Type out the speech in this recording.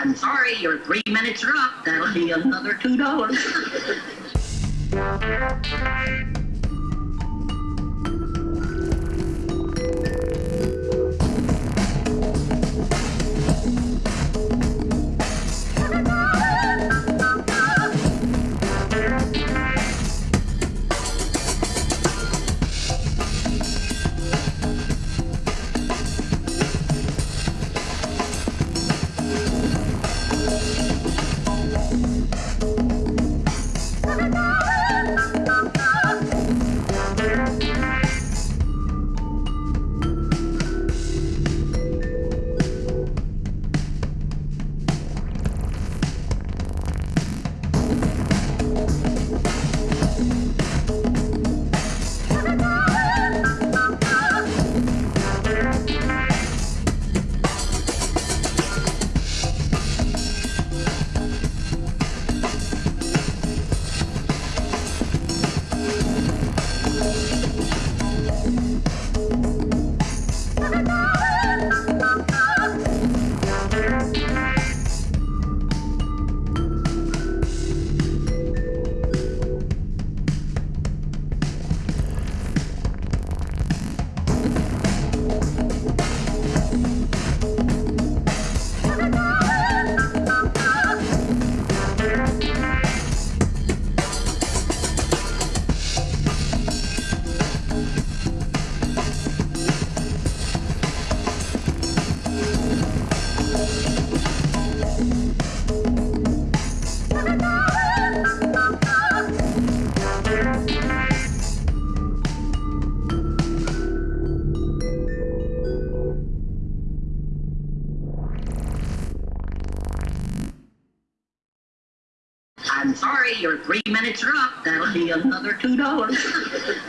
I'm sorry, your three minutes are up. That'll be another $2. I'm sorry, your three minutes are up. That'll be another two dollars.